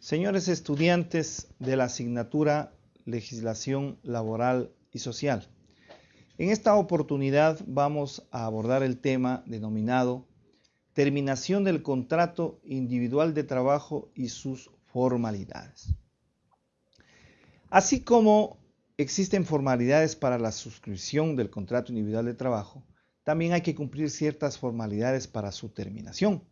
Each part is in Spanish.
Señores estudiantes de la asignatura Legislación Laboral y Social, en esta oportunidad vamos a abordar el tema denominado Terminación del contrato individual de trabajo y sus formalidades. Así como existen formalidades para la suscripción del contrato individual de trabajo, también hay que cumplir ciertas formalidades para su terminación.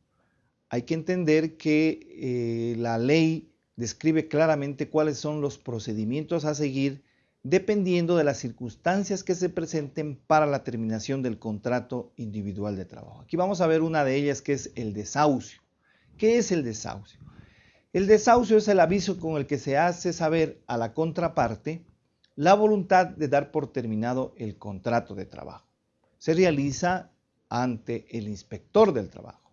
Hay que entender que eh, la ley describe claramente cuáles son los procedimientos a seguir dependiendo de las circunstancias que se presenten para la terminación del contrato individual de trabajo. Aquí vamos a ver una de ellas que es el desahucio. ¿Qué es el desahucio? El desahucio es el aviso con el que se hace saber a la contraparte la voluntad de dar por terminado el contrato de trabajo. Se realiza ante el inspector del trabajo.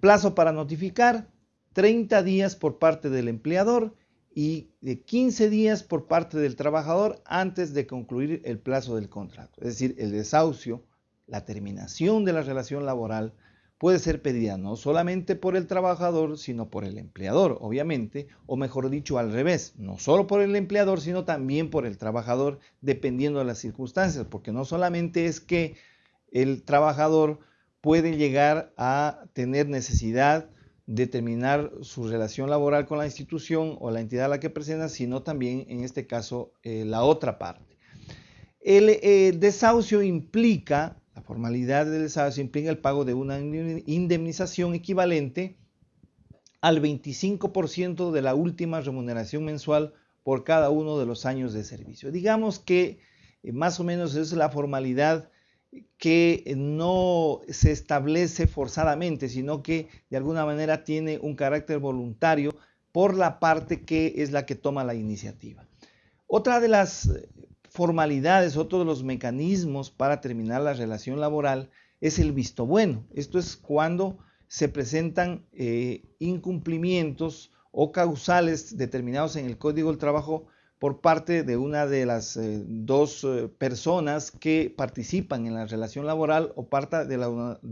Plazo para notificar, 30 días por parte del empleador y de 15 días por parte del trabajador antes de concluir el plazo del contrato. Es decir, el desahucio, la terminación de la relación laboral puede ser pedida no solamente por el trabajador, sino por el empleador, obviamente, o mejor dicho, al revés, no solo por el empleador, sino también por el trabajador, dependiendo de las circunstancias, porque no solamente es que el trabajador puede llegar a tener necesidad de terminar su relación laboral con la institución o la entidad a la que presenta, sino también, en este caso, eh, la otra parte. El eh, desahucio implica la formalidad del desahucio implica el pago de una indemnización equivalente al 25% de la última remuneración mensual por cada uno de los años de servicio. Digamos que eh, más o menos es la formalidad que no se establece forzadamente, sino que de alguna manera tiene un carácter voluntario por la parte que es la que toma la iniciativa. Otra de las formalidades, otro de los mecanismos para terminar la relación laboral es el visto bueno. Esto es cuando se presentan eh, incumplimientos o causales determinados en el Código del Trabajo por parte de una de las eh, dos eh, personas que participan en la relación laboral o parte de,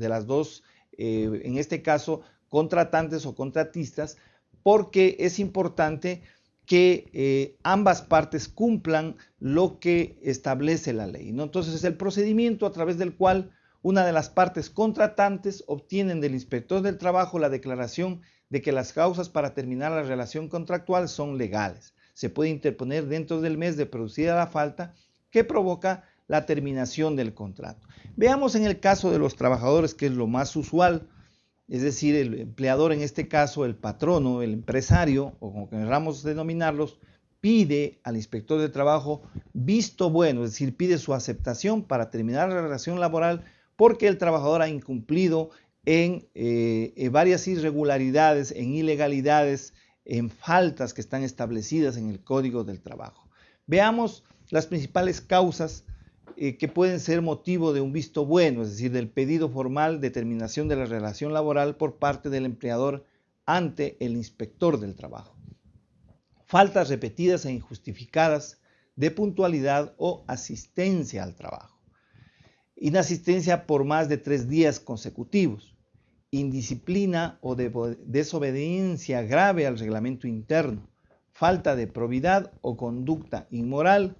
las dos, en este caso, contratantes o contratistas, porque es importante que eh, ambas partes cumplan lo que establece la ley. ¿no? Entonces es el procedimiento a través del cual una de las partes contratantes obtienen del inspector del trabajo la declaración de que las causas para terminar la relación contractual son legales. Se puede interponer dentro del mes de producida la falta que provoca la terminación del contrato. Veamos en el caso de los trabajadores, que es lo más usual, es decir, el empleador, en este caso el patrono, el empresario, o como queramos denominarlos, pide al inspector de trabajo visto bueno, es decir, pide su aceptación para terminar la relación laboral porque el trabajador ha incumplido en, eh, en varias irregularidades, en ilegalidades, en faltas que están establecidas en el Código del Trabajo. Veamos las principales causas eh, que pueden ser motivo de un visto bueno, es decir, del pedido formal de terminación de la relación laboral por parte del empleador ante el inspector del trabajo. Faltas repetidas e injustificadas de puntualidad o asistencia al trabajo. Inasistencia por más de tres días consecutivos. Indisciplina o desobediencia grave al reglamento interno. Falta de probidad o conducta inmoral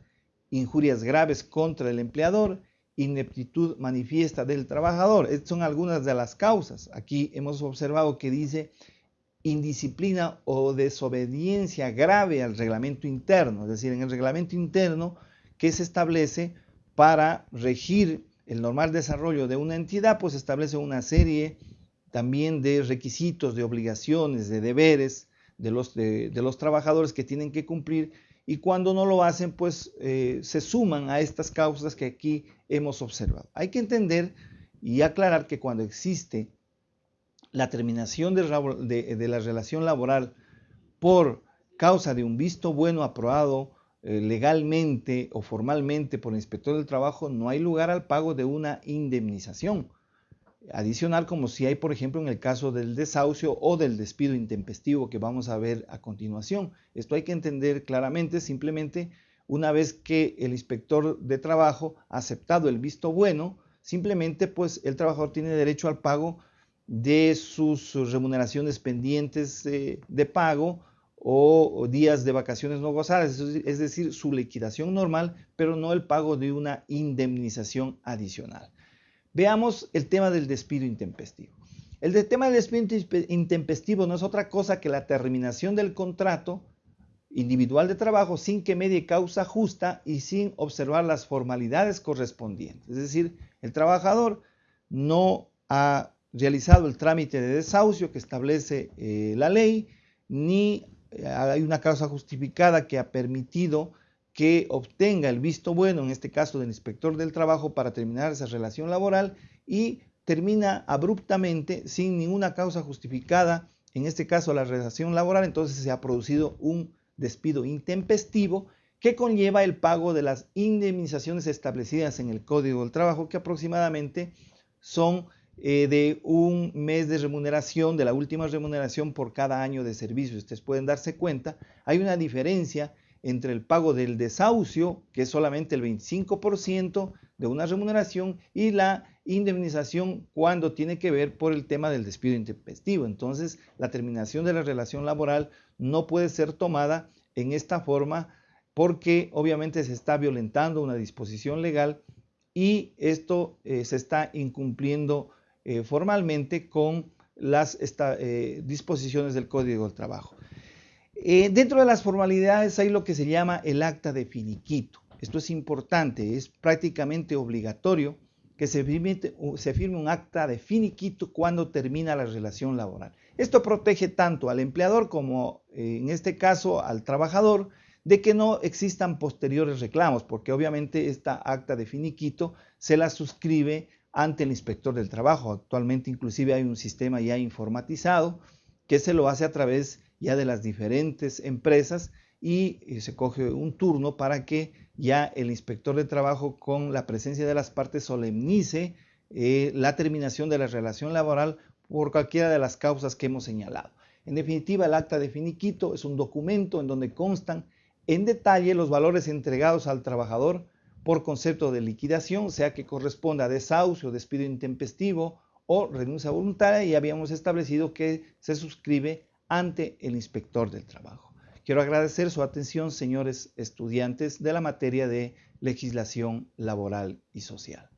injurias graves contra el empleador, ineptitud manifiesta del trabajador. Estas son algunas de las causas. Aquí hemos observado que dice indisciplina o desobediencia grave al reglamento interno, es decir, en el reglamento interno que se establece para regir el normal desarrollo de una entidad, pues establece una serie también de requisitos, de obligaciones, de deberes de los, de los trabajadores que tienen que cumplir y cuando no lo hacen, pues eh, se suman a estas causas que aquí hemos observado. Hay que entender y aclarar que cuando existe la terminación de, la relación laboral por causa de un visto bueno aprobado eh, legalmente o formalmente por el inspector del trabajo, no hay lugar al pago de una indemnización adicional como si hay, por ejemplo, en el caso del desahucio o del despido intempestivo que vamos a ver a continuación. Esto hay que entender claramente, simplemente una vez que el inspector de trabajo ha aceptado el visto bueno, simplemente pues el trabajador tiene derecho al pago de sus remuneraciones pendientes de pago o, días de vacaciones no gozadas, es decir, su liquidación normal, pero no el pago de una indemnización adicional. Veamos el tema del despido intempestivo. El tema del despido intempestivo no es otra cosa que la terminación del contrato individual de trabajo sin que medie causa justa y sin observar las formalidades correspondientes. Es decir, el trabajador no ha realizado el trámite de desahucio que establece eh, la ley, ni eh, hay una causa justificada que ha permitido que obtenga el visto bueno, en este caso del inspector del trabajo, para terminar esa relación laboral y termina abruptamente sin ninguna causa justificada, en este caso la relación laboral, entonces se ha producido un despido intempestivo que conlleva el pago de las indemnizaciones establecidas en el Código del Trabajo, que aproximadamente son eh, de un mes de remuneración, de la última remuneración por cada año de servicio. Ustedes pueden darse cuenta, hay una diferencia entre el pago del desahucio, que es solamente el 25% de una remuneración, y la indemnización cuando tiene que ver por el tema del despido intempestivo. Entonces, la terminación de la relación laboral no puede ser tomada en esta forma porque obviamente se está violentando una disposición legal y esto eh, se está incumpliendo eh, formalmente con las eh, disposiciones del Código del Trabajo. Eh, dentro de las formalidades hay lo que se llama el acta de finiquito. Esto es importante, es prácticamente obligatorio que se firme, se firme un acta de finiquito cuando termina la relación laboral. Esto protege tanto al empleador como en este caso al trabajador de que no existan posteriores reclamos, porque obviamente esta acta de finiquito se la suscribe ante el inspector del trabajo. Actualmente inclusive hay un sistema ya informatizado que se lo hace a través ya de las diferentes empresas y eh, se coge un turno para que ya el inspector de trabajo con la presencia de las partes solemnice eh, la terminación de la relación laboral por cualquiera de las causas que hemos señalado. En definitiva, el acta de finiquito es un documento en donde constan en detalle los valores entregados al trabajador por concepto de liquidación, sea que corresponda a desahucio, despido intempestivo o renuncia voluntaria, y habíamos establecido que se suscribe ante el inspector del trabajo. Quiero agradecer su atención, señores estudiantes de la materia de legislación laboral y social.